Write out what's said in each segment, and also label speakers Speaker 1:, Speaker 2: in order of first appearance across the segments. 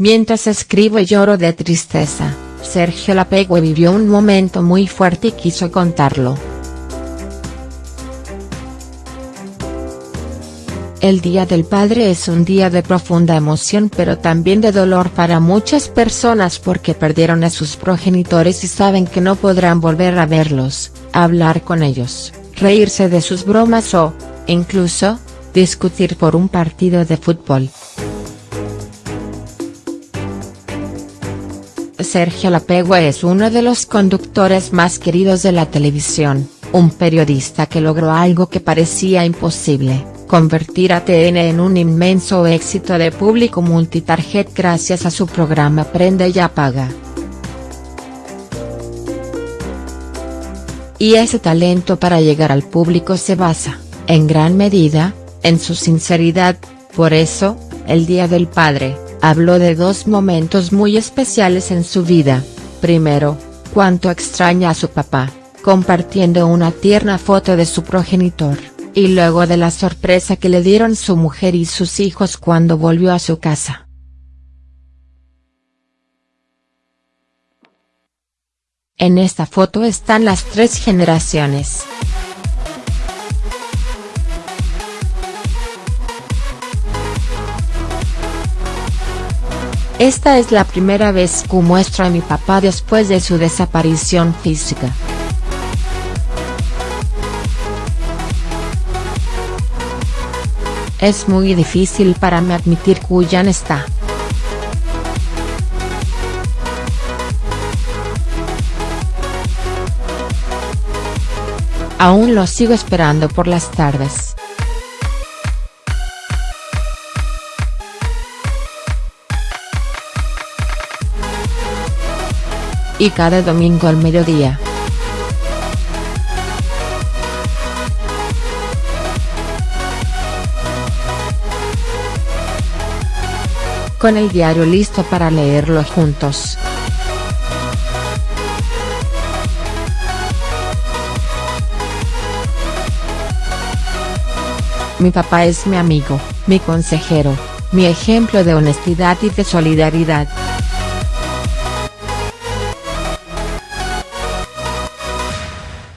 Speaker 1: Mientras escribo y lloro de tristeza, Sergio Lapegue vivió un momento muy fuerte y quiso contarlo. El Día del Padre es un día de profunda emoción pero también de dolor para muchas personas porque perdieron a sus progenitores y saben que no podrán volver a verlos, hablar con ellos, reírse de sus bromas o, incluso, discutir por un partido de fútbol. Sergio Lapegua es uno de los conductores más queridos de la televisión, un periodista que logró algo que parecía imposible, convertir a TN en un inmenso éxito de público multitarget gracias a su programa Prende y Apaga. Y ese talento para llegar al público se basa, en gran medida, en su sinceridad, por eso, el Día del Padre, habló de dos momentos muy especiales en su vida, primero, cuánto extraña a su papá, compartiendo una tierna foto de su progenitor, y luego de la sorpresa que le dieron su mujer y sus hijos cuando volvió a su casa. En esta foto están las tres generaciones. Esta es la primera vez que muestro a mi papá después de su desaparición física. Es muy difícil para mí admitir que ya no está. Aún lo sigo esperando por las tardes. Y cada domingo al mediodía. Con el diario listo para leerlo juntos. Mi papá es mi amigo, mi consejero, mi ejemplo de honestidad y de solidaridad.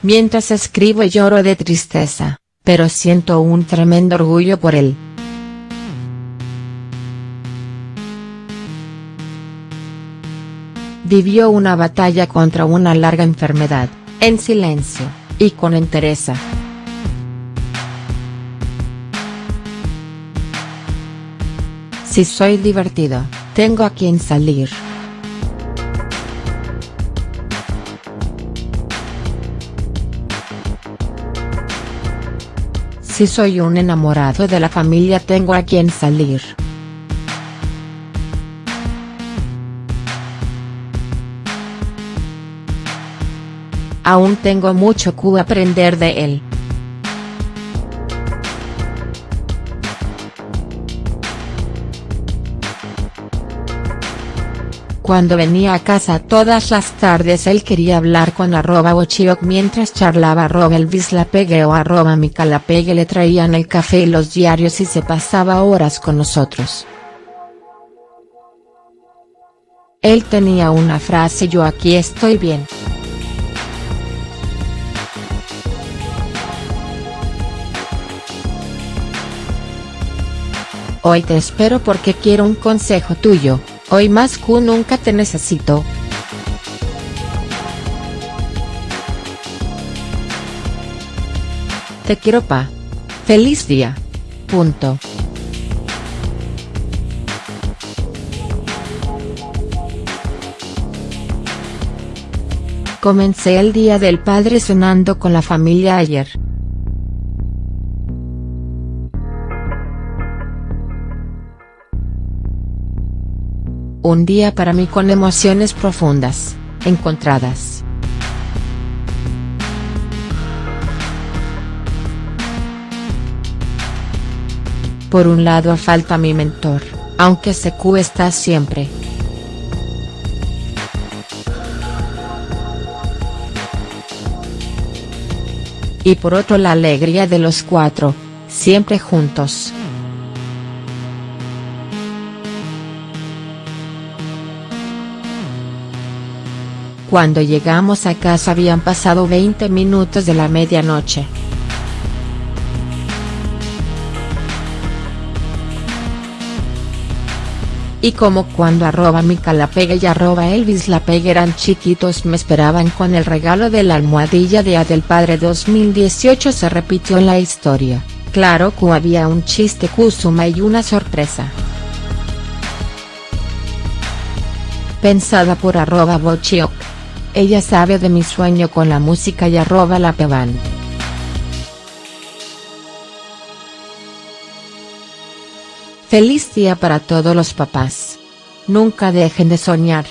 Speaker 1: Mientras escribo lloro de tristeza, pero siento un tremendo orgullo por él. Vivió una batalla contra una larga enfermedad, en silencio, y con entereza. Si soy divertido, tengo a quien salir. Si soy un enamorado de la familia tengo a quien salir. Aún tengo mucho que aprender de él. Cuando venía a casa todas las tardes él quería hablar con arroba Bochiok mientras charlaba arroba Elvis Lapegue o arroba Mica Lapegue le traían el café y los diarios y se pasaba horas con nosotros. Él tenía una frase yo aquí estoy bien. Hoy te espero porque quiero un consejo tuyo. Hoy más que nunca te necesito. Te quiero pa. Feliz día. Punto. Comencé el Día del Padre cenando con la familia ayer. Un día para mí con emociones profundas, encontradas. Por un lado falta mi mentor, aunque Secu está siempre. Y por otro la alegría de los cuatro, siempre juntos. Cuando llegamos a casa habían pasado 20 minutos de la medianoche. Y como cuando arroba Mica la Pega y arroba Elvis la Pega eran chiquitos me esperaban con el regalo de la almohadilla de A del Padre 2018 se repitió la historia, claro que había un chiste Kusuma y una sorpresa. Pensada por arroba Bochiok. Ella sabe de mi sueño con la música y arroba la peban. Feliz día para todos los papás. Nunca dejen de soñar.